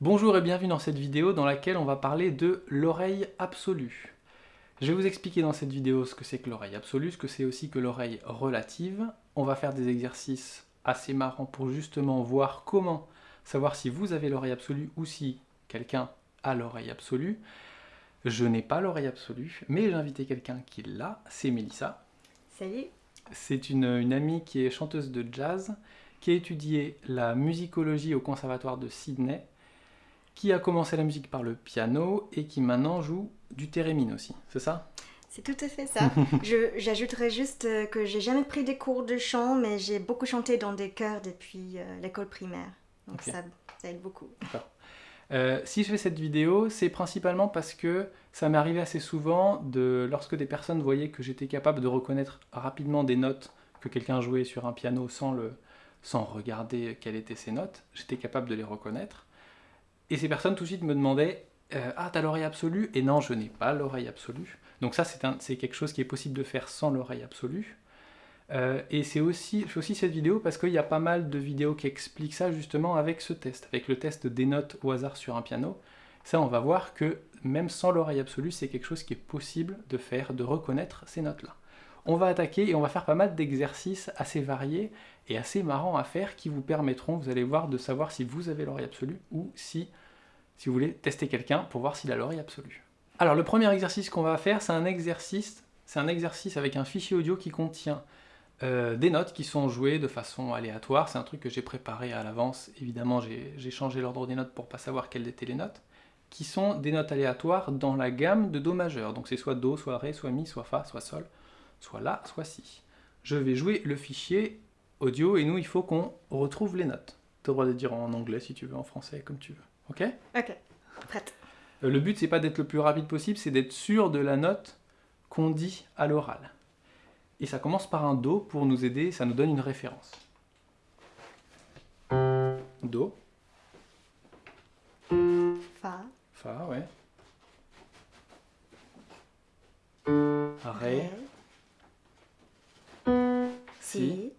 Bonjour et bienvenue dans cette vidéo dans laquelle on va parler de l'oreille absolue. Je vais vous expliquer dans cette vidéo ce que c'est que l'oreille absolue, ce que c'est aussi que l'oreille relative. On va faire des exercices assez marrants pour justement voir comment savoir si vous avez l'oreille absolue ou si quelqu'un a l'oreille absolue. Je n'ai pas l'oreille absolue, mais j'ai invité quelqu'un qui l'a, c'est Mélissa. Salut C'est une, une amie qui est chanteuse de jazz, qui a étudié la musicologie au conservatoire de Sydney, qui a commencé la musique par le piano et qui maintenant joue du thérémine aussi, c'est ça? C'est tout à fait ça. J'ajouterais juste euh, que j'ai jamais pris des cours de chant, mais j'ai beaucoup chanté dans des chœurs depuis euh, l'école primaire. Donc ça, ça aide beaucoup. Euh, si je fais cette vidéo, c'est principalement parce que ça m'est arrivé assez souvent de lorsque des personnes voyaient que j'étais capable de reconnaître rapidement des notes que quelqu'un jouait sur un piano sans, le, sans regarder quelles étaient ces notes, j'étais capable de les reconnaître. Et ces personnes tout de suite me demandaient euh, Ah, t'as l'oreille absolue? Et non, je n'ai pas l'oreille absolue. Donc ça, c'est quelque chose qui est possible de faire sans l'oreille absolue. Euh, et c'est aussi, aussi cette vidéo parce qu'il y a pas mal de vidéos qui expliquent ça justement avec ce test, avec le test des notes au hasard sur un piano. Ça, on va voir que même sans l'oreille absolue, c'est quelque chose qui est possible de faire, de reconnaître ces notes-là. On va attaquer et on va faire pas mal d'exercices assez variés et assez marrants à faire qui vous permettront, vous allez voir, de savoir si vous avez l'oreille absolue ou si, vous voulez tester quelqu'un pour voir s'il a l'oreille absolue. Alors le premier exercice qu'on va faire, c'est un exercice, c'est un exercice avec un fichier audio qui contient euh, des notes qui sont jouées de façon aléatoire. C'est un truc que j'ai préparé à l'avance. Évidemment, j'ai j'ai changé l'ordre des notes pour pas savoir quelles étaient les notes. Qui sont des notes aléatoires dans la gamme de Do majeur. Donc c'est soit Do, soit Ré, soit Mi, soit Fa, soit Sol, soit La, soit Si. Je vais jouer le fichier audio et nous, il faut qu'on retrouve les notes. Tu as le droit de dire en anglais si tu veux, en français, comme tu veux. Ok? Ok, prête. euh, Le but, c'est pas d'être le plus rapide possible, c'est d'être sûr de la note qu'on dit à l'oral. Et ça commence par un Do pour nous aider, ça nous donne une référence. Do, Fa, Fa, ouais. Ré, Si,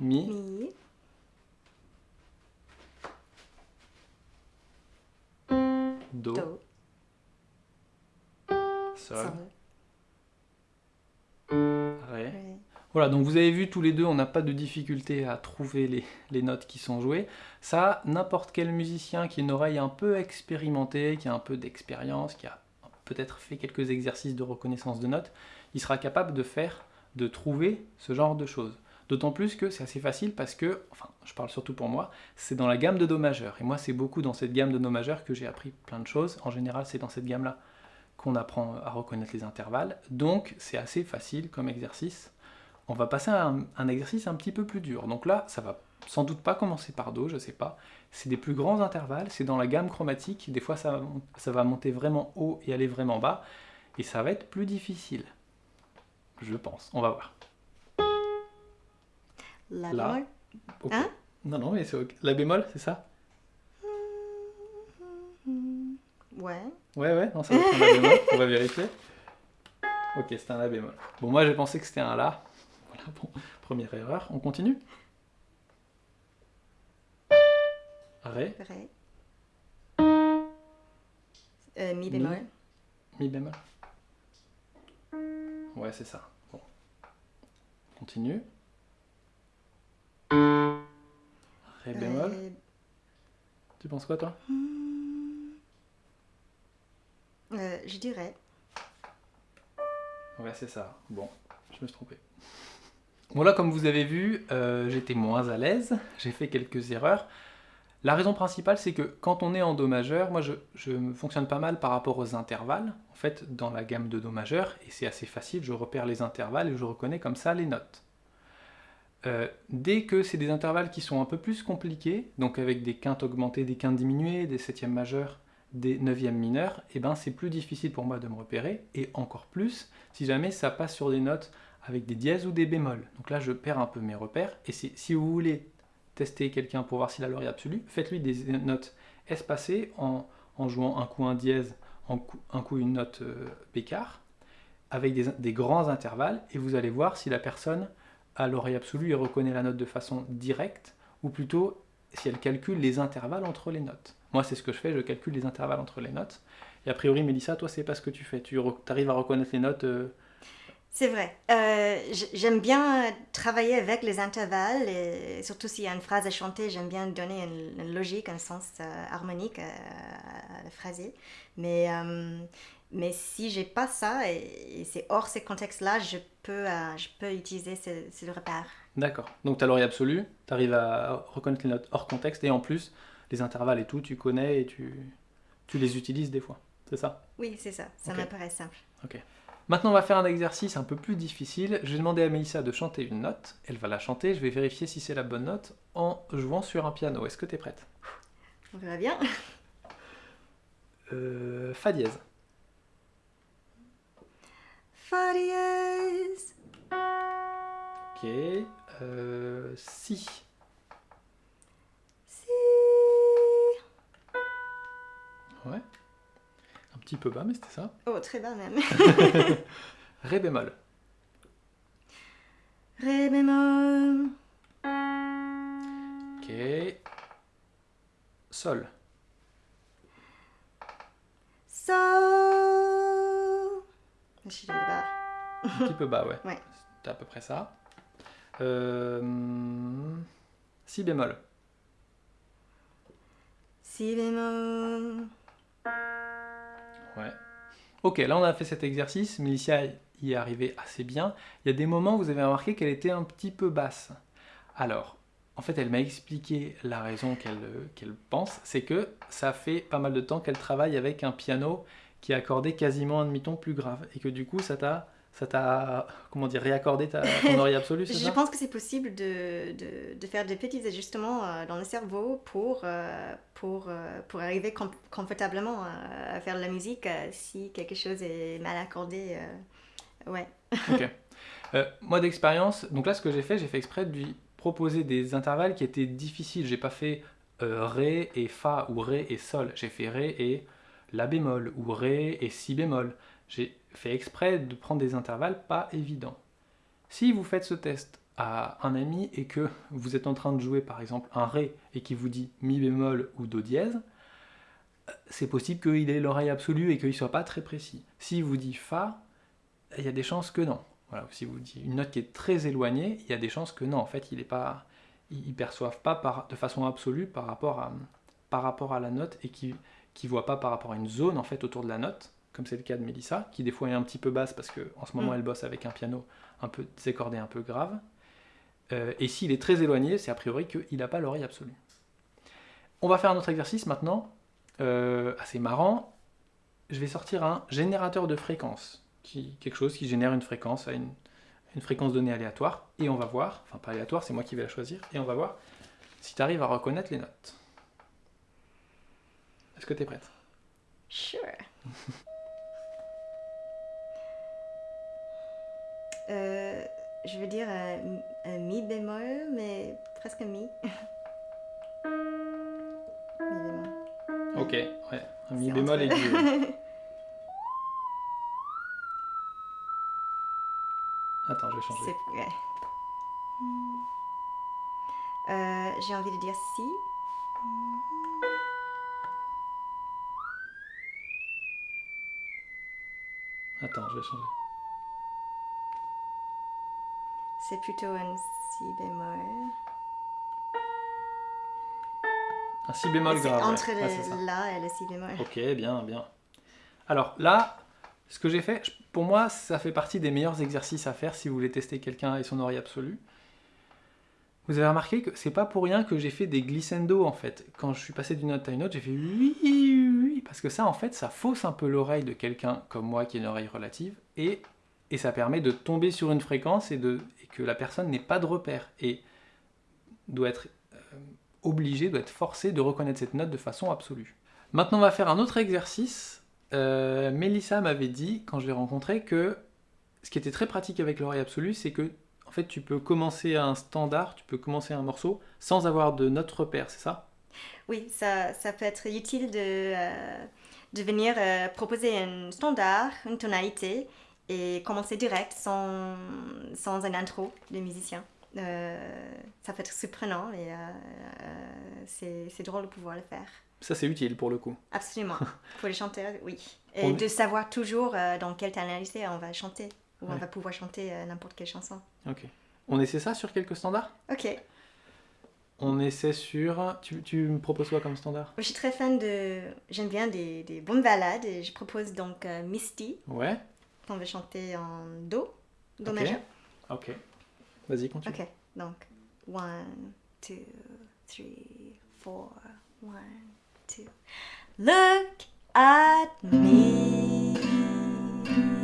Mi, Mi, Do, Do, Sol, Sol, Ré. Ré. Voilà, donc vous avez vu tous les deux, on n'a pas de difficulté à trouver les, les notes qui sont jouées. Ça, n'importe quel musicien qui a une oreille un peu expérimentée, qui a un peu d'expérience, qui a peut-être fait quelques exercices de reconnaissance de notes, il sera capable de faire, de trouver ce genre de choses. D'autant plus que c'est assez facile parce que, enfin, je parle surtout pour moi, c'est dans la gamme de Do majeur. Et moi, c'est beaucoup dans cette gamme de Do majeur que j'ai appris plein de choses. En général, c'est dans cette gamme-là qu'on apprend à reconnaître les intervalles. Donc, c'est assez facile comme exercice on va passer à un, exercice un petit peu plus dur. Donc là, ça va sans doute pas commencer par Do, je sais pas. C'est des plus grands intervalles, c'est dans la gamme chromatique. Des fois, ça va monter vraiment haut et aller vraiment bas. Et ça va être plus difficile. Je pense. On va voir. La bémol. Hein? Non, non, mais c'est ok. La bémol, c'est ça? Ouais. Ouais, ouais, non, ça être un La bémol. On va vérifier. Ok, c'était un La bémol. Bon, moi, j'ai pensé que c'était un La. Voilà, bon, première erreur. On continue? Ré. Ré. Euh, mi bémol. Mi bémol. Ouais, c'est ça. Bon. On Continue. Ré bémol. Ré. Tu penses quoi, toi? Euh, je dirais. Ouais, c'est ça. Bon, je me suis trompé. Bon, là, comme vous avez vu, euh, j'étais moins à l'aise. J'ai fait quelques erreurs. La raison principale, c'est que quand on est en Do majeur, moi, je, fonctionne pas mal par rapport aux intervalles, fait, dans la gamme de Do majeur, et c'est assez facile, je repère les intervalles et je reconnais comme ça les notes. Euh, dès que c'est des intervalles qui sont un peu plus compliqués, donc avec des quintes augmentées, des quintes diminuées, des septièmes majeurs, des neuvièmes mineurs, et ben c'est plus difficile pour moi de me repérer, et encore plus si jamais ça passe sur des notes avec des dièses ou des bémols. Donc là, je perds un peu mes repères, et si vous voulez tester quelqu'un pour voir s'il a l'oreille absolue, faites-lui des notes espacées en, en jouant un coup un dièse, un coup une note euh, bécard, avec des, grands intervalles, et vous allez voir si la personne à l'oreille absolue et reconnaît la note de façon directe, ou plutôt si elle calcule les intervalles entre les notes. Moi, c'est ce que je fais, je calcule les intervalles entre les notes. Et a priori, Mélissa, toi, c'est pas ce que tu fais. Tu arrives à reconnaître les notes euh, C'est vrai. Euh, j'aime bien travailler avec les intervalles, et surtout s'il y a une phrase à chanter, j'aime bien donner une, logique, un sens euh, harmonique à, la phrase. Mais, mais si j'ai pas ça, et, c'est hors ces contextes-là, je peux, je peux utiliser ce, ce repère. D'accord. Donc tu as l'oreille absolue, tu arrives à reconnaître les notes hors contexte, et en plus, les intervalles et tout, tu connais et tu, tu les utilises des fois. C'est ça? Oui, c'est ça. Ça me paraît simple. Ok. Maintenant, on va faire un exercice un peu plus difficile. Je vais demander à Mélissa de chanter une note. Elle va la chanter. Je vais vérifier si c'est la bonne note en jouant sur un piano. Est-ce que tu es prête? On verra bien. Euh, fa dièse. Fa dièse. Ok. Euh, si. Si. Ouais petit peu bas, mais c'était ça. Oh, très bas même. Ré bémol. Ré bémol. Ok. Sol. Sol. Je suis bas. Un petit peu bas, ouais. ouais. C'était à peu près ça. Euh... Si bémol. Si bémol. Ok, là on a fait cet exercice, Milicia y est arrivée assez bien. Il y a des moments vous avez remarqué qu'elle était un petit peu basse. Alors, en fait, elle m'a expliqué la raison qu'elle pense, c'est que ça fait pas mal de temps qu'elle travaille avec un piano qui est accordé quasiment un demi-ton plus grave, et que du coup ça t'a ça t'a comment dire réaccordé ta, ton oreille absolue Je ça? pense que c'est possible de, de, de, faire des petits ajustements euh, dans le cerveau pour, euh, pour, euh, pour arriver confortablement à faire de la musique si quelque chose est mal accordé. ouais. ok. moi d'expérience, donc là ce que j'ai fait, j'ai fait exprès de lui proposer des intervalles qui étaient difficiles. J'ai pas fait Ré et Fa ou Ré et Sol. J'ai fait Ré et La bémol ou Ré et Si bémol. J'ai fait exprès de prendre des intervalles pas évidents. Si vous faites ce test à un ami et que vous êtes en train de jouer par exemple un Ré et qu'il vous dit Mi bémol ou Do dièse, c'est possible qu'il ait l'oreille absolue et qu'il ne soit pas très précis. S'il vous dit Fa, il y a des chances que non. Voilà, si vous dit une note qui est très éloignée, il y a des chances que non, en fait, il ne perçoivent pas de façon absolue par rapport à, par rapport à la note et qui ne voient pas par rapport à une zone en fait autour de la note comme c'est le cas de Mélissa, qui des fois est un petit peu basse parce qu'en ce moment mm. elle bosse avec un piano un peu désaccordé, un peu grave. Euh, et s'il est très éloigné, c'est a priori qu'il n'a pas l'oreille absolue. On va faire un autre exercice maintenant, euh, assez marrant. Je vais sortir un générateur de fréquence, qui, quelque chose qui génère une fréquence à une, une fréquence donnée aléatoire, et on va voir, enfin pas aléatoire, c'est moi qui vais la choisir, et on va voir si tu arrives à reconnaître les notes. Est-ce que tu es prête? Sure. Euh, je veux dire un, mi bémol, mais presque mi. mi bémol. Ok, ouais, un mi bémol aigu. Attends, je vais changer. Ouais. Euh, J'ai envie de dire si. Attends, je vais changer. C'est plutôt un si bémol. Un si bémol grave. Entre le la et le si bémol. Ok, bien, bien. Alors là, ce que j'ai fait, pour moi, ça fait partie des meilleurs exercices à faire si vous voulez tester quelqu'un et son oreille absolue. Vous avez remarqué que c'est pas pour rien que j'ai fait des glissando en fait. Quand je suis passé d'une note à une autre, j'ai fait parce que ça en fait, ça fausse un peu l'oreille de quelqu'un comme moi qui a une oreille relative et, ça permet de tomber sur une fréquence et que la personne n'ait pas de repère et doit être euh, obligée, doit être forcée de reconnaître cette note de façon absolue. Maintenant, on va faire un autre exercice. Euh, Mélissa m'avait dit, quand je l'ai rencontré, que ce qui était très pratique avec l'oreille absolue, c'est que en fait, tu peux commencer un standard, tu peux commencer un morceau sans avoir de note repère, c'est ça? Oui, ça, ça, peut être utile de, euh, de venir proposer un standard, une tonalité, et commencer direct sans, sans un intro de musicien. Euh, ça peut être surprenant, mais c'est drôle de pouvoir le faire. Ça, c'est utile pour le coup. Absolument. pour les chanteurs, oui. Et de savoir toujours dans quelle tonalité on va chanter, ou on va pouvoir chanter n'importe quelle chanson. Ok. On essaie ça sur quelques standards? Ok. On essaie sur... Tu, tu, me proposes quoi comme standard? Je suis très fan de... J'aime bien des, des, bonnes balades et je propose donc Misty. Ouais. On va chanter en Do, Do okay. majeur. Ok. Vas-y, continue. Ok, donc 1, 2, 3, 4, 1, 2. Look at me,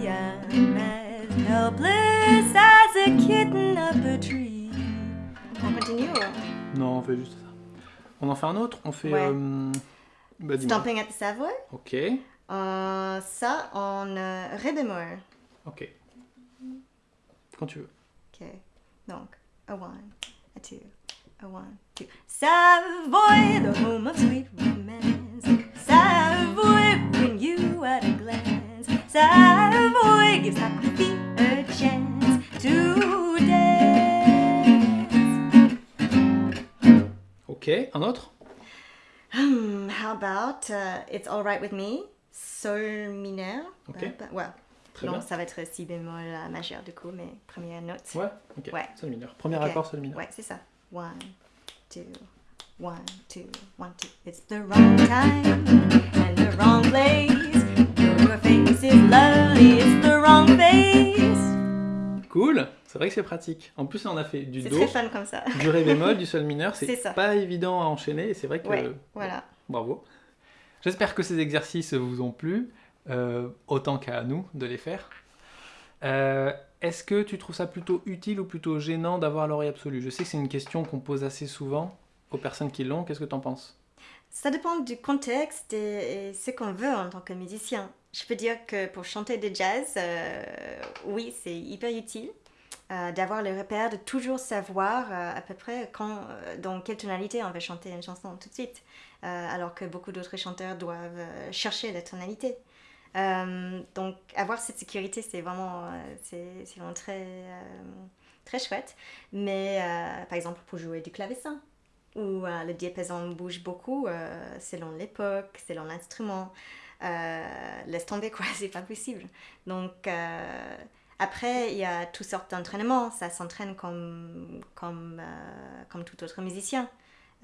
I'm as helpless as a kitten up a tree. On continue Non, on fait juste ça. On en fait un autre On fait... Ouais. Euh... Bah, Stomping at the Savoy. Ok. Euh, ça en euh, bémol. Ok. Quand tu veux. Ok. Donc, a one, a two, a one, two. Savoy, the home of sweet romance. Savoy, bring you at a glance. Savoy gives happy Ok, un autre? Hmm, how about uh, It's Alright With Me, Sol mineur? Ok. Bah, ouais. Très non, bien. ça va être si bémol euh, majeur du coup, mais première note. Ouais, ok. Ouais. Sol mineur. Premier Ok. accord, sol mineur. Ouais, c'est ça. One, two, one, two, one, two. It's the wrong time and the wrong place. Your face is lovely, it's the wrong face. Cool C'est vrai que c'est pratique. En plus, on a fait du Do, très fun comme ça. du Ré bémol, du Sol mineur. C'est pas évident à enchaîner et c'est vrai que... Ouais, voilà. Bravo. J'espère que ces exercices vous ont plu, euh, autant qu'à nous de les faire. Euh, Est-ce que tu trouves ça plutôt utile ou plutôt gênant d'avoir l'oreille absolue? Je sais que c'est une question qu'on pose assez souvent aux personnes qui l'ont. Qu'est-ce que tu en penses? Ça dépend du contexte et, et ce qu'on veut en tant que musicien. Je peux dire que pour chanter de jazz, euh, oui, c'est hyper utile euh, d'avoir le repère, de toujours savoir euh, à peu près quand, euh, dans quelle tonalité on va chanter une chanson tout de suite, alors que beaucoup d'autres chanteurs doivent chercher la tonalité. Donc avoir cette sécurité, c'est vraiment, c'est vraiment très, très chouette. Mais par exemple, pour jouer du clavecin, où le diapason bouge beaucoup euh, selon l'époque, selon l'instrument. Laisse tomber quoi, c'est pas possible. Donc après, il y a toutes sortes d'entraînements, ça s'entraîne comme, comme, euh, comme tout autre musicien.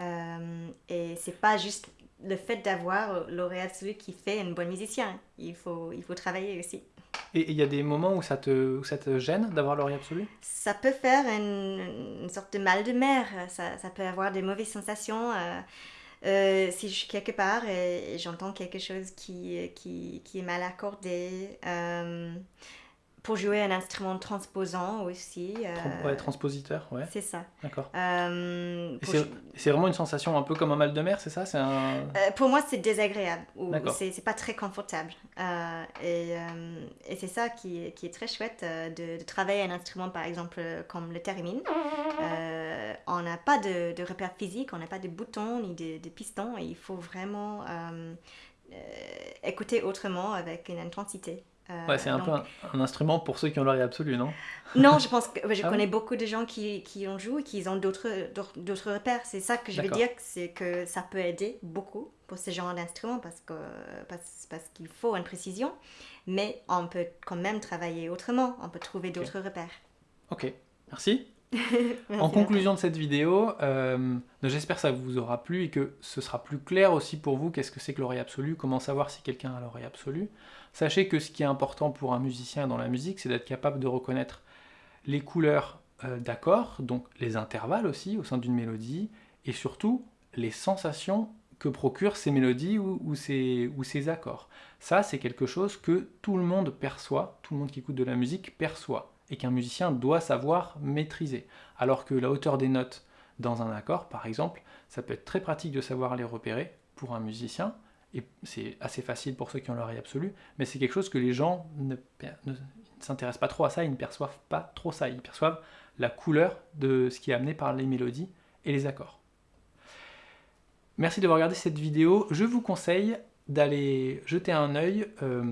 Euh, et c'est pas juste le fait d'avoir l'oreille absolue qui fait un bon musicien, il faut, il faut travailler aussi. Et il y a des moments où ça te, où ça te gêne d'avoir l'oreille absolue Ça peut faire une, une sorte de mal de mer, ça, ça peut avoir des mauvaises sensations. euh, euh, si je suis quelque part et, et j'entends quelque chose qui, qui, qui est mal accordé, euh, pour jouer un instrument transposant aussi. euh, Ouais, transpositeur, ouais, c'est ça. d'accord. Euh, c'est vraiment une sensation un peu comme un mal de mer, c'est ça? C'est un... euh, pour moi, c'est désagréable c'est pas très confortable. Euh, et et c'est ça qui, est- qui est très chouette de, de travailler un instrument, par exemple, comme le theremin. Euh, on n'a pas de, de repères physiques, on n'a pas de boutons ni de, de pistons, et il faut vraiment écouter autrement avec une intensité. Euh, Ouais, c'est un donc- peu un, un instrument pour ceux qui ont l'oreille absolue, non? Non, je pense que je Ah connais beaucoup de gens qui, qui en jouent et qui ont d'autres repères. C'est ça que je veux dire, c'est que ça peut aider beaucoup pour ce genre d'instrument parce que parce, parce qu'il faut une précision, mais on peut quand même travailler autrement. On peut trouver d'autres repères. Ok, merci. En conclusion de cette vidéo, euh, j'espère que ça vous aura plu et que ce sera plus clair aussi pour vous qu'est-ce que c'est que l'oreille absolue, comment savoir si quelqu'un a l'oreille absolue. Sachez que ce qui est important pour un musicien dans la musique, c'est d'être capable de reconnaître les couleurs euh, d'accords, donc les intervalles aussi au sein d'une mélodie, et surtout les sensations que procurent ces mélodies ou, ou ces, ou ces accords. Ça, c'est quelque chose que tout le monde perçoit, tout le monde qui écoute de la musique perçoit, et qu'un musicien doit savoir maîtriser. Alors que la hauteur des notes dans un accord, par exemple, ça peut être très pratique de savoir les repérer pour un musicien, et c'est assez facile pour ceux qui ont l'oreille absolue, mais c'est quelque chose que les gens ne, s'intéressent pas trop à ça, ils ne perçoivent pas trop ça, ils perçoivent la couleur de ce qui est amené par les mélodies et les accords. Merci d'avoir regardé cette vidéo, je vous conseille d'aller jeter un œil euh,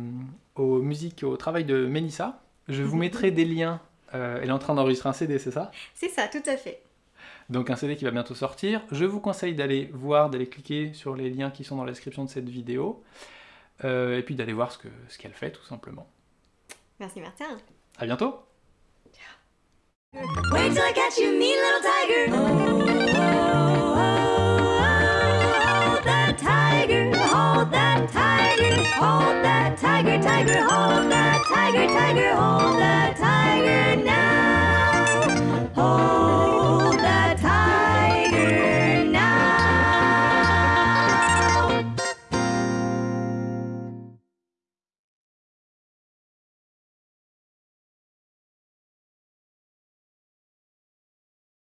aux musiques, au travail de Mélissa. Je vous mettrai des liens Euh, elle est en train d'enregistrer un CD, c'est ça? C'est ça, tout à fait. Donc un CD qui va bientôt sortir. Je vous conseille d'aller voir, d'aller cliquer sur les liens qui sont dans la description de cette vidéo. Euh, et puis d'aller voir ce qu'elle ce fait tout simplement. Merci Martin. À bientôt Wait tiger, tiger, hold that tiger, tiger, hold that tiger now.